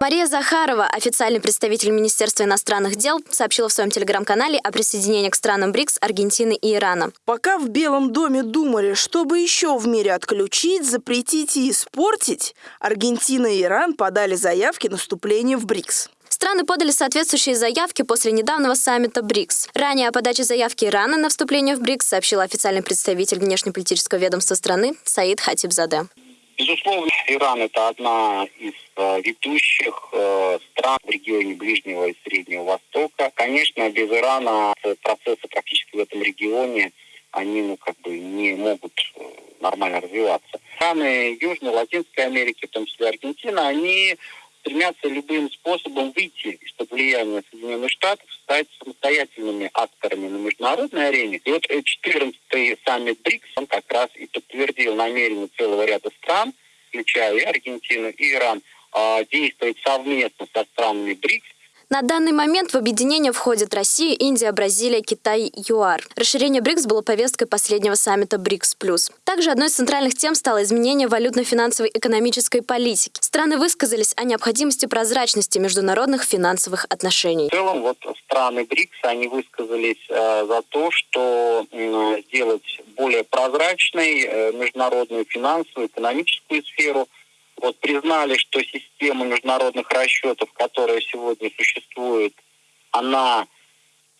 Мария Захарова, официальный представитель Министерства иностранных дел, сообщила в своем телеграм-канале о присоединении к странам БРИКС Аргентины и Ирана. Пока в Белом доме думали, чтобы еще в мире отключить, запретить и испортить, Аргентина и Иран подали заявки на вступление в БРИКС. Страны подали соответствующие заявки после недавнего саммита БРИКС. Ранее о подаче заявки Ирана на вступление в БРИКС сообщил официальный представитель внешнеполитического ведомства страны Саид Хатибзаде. Безусловно, Иран это одна из э, ведущих э, стран в регионе Ближнего и Среднего Востока. Конечно, без Ирана процессы практически в этом регионе они ну, как бы не могут э, нормально развиваться. Страны Южной, Латинской Америки, в том числе Аргентина, они стремятся любым способом выйти из-под влияния Соединенных Штатов, стать самостоятельными акторами на международной арене. И вот 14-й саммит БРИКС, он как раз и подтвердил намерение целого ряда стран, включая и Аргентину, и Иран, а, действовать совместно со странами БРИКС на данный момент в объединение входят Россия, Индия, Бразилия, Китай, ЮАР. Расширение БРИКС было повесткой последнего саммита БРИКС+. Также одной из центральных тем стало изменение валютно-финансовой экономической политики. Страны высказались о необходимости прозрачности международных финансовых отношений. В целом, вот страны БРИКС, они высказались э, за то, что сделать более прозрачной э, международную финансовую, экономическую сферу – вот признали, что система международных расчетов, которая сегодня существует, она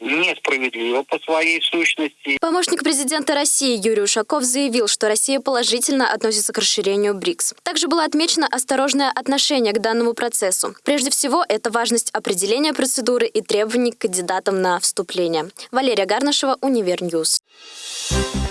несправедлива по своей сущности. Помощник президента России Юрий Ушаков заявил, что Россия положительно относится к расширению БРИКС. Также было отмечено осторожное отношение к данному процессу. Прежде всего, это важность определения процедуры и требований к кандидатам на вступление. Валерия Гарнашева, Univer News. Thank